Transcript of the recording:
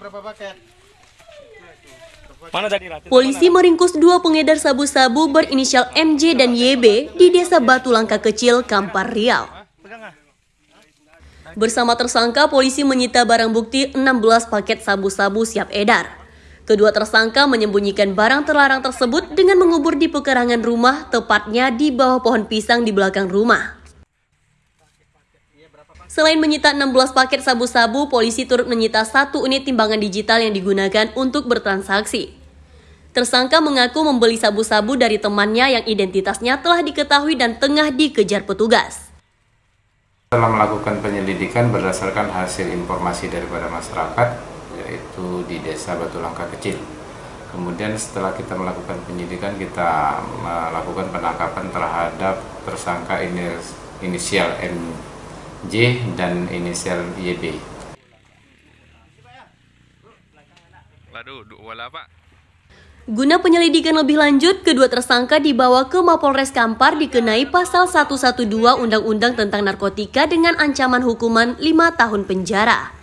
berapa paket? Mana tadi Rat? Polisi meringkus dua pengedar sabu-sabu berinisial MJ dan YB di Desa Batu Langka Kecil, Kampar Riau. Bersama tersangka, polisi menyita barang bukti 16 paket sabu-sabu siap edar. Kedua tersangka menyembunyikan barang terlarang tersebut dengan mengubur di pekarangan rumah, tepatnya di bawah pohon pisang di belakang rumah. Selain menyita 16 paket sabu-sabu, polisi turut menyita satu unit timbangan digital yang digunakan untuk bertransaksi. Tersangka mengaku membeli sabu-sabu dari temannya yang identitasnya telah diketahui dan tengah dikejar petugas. Setelah melakukan penyelidikan berdasarkan hasil informasi daripada masyarakat, yaitu di Desa Batu Langka Kecil. Kemudian setelah kita melakukan penyidikan, kita melakukan penangkapan terhadap tersangka ini- inisial J dan inisial YB. Guna penyelidikan lebih lanjut, kedua tersangka dibawa ke Mapolres Kampar dikenai pasal 112 Undang-Undang tentang Narkotika dengan ancaman hukuman 5 tahun penjara.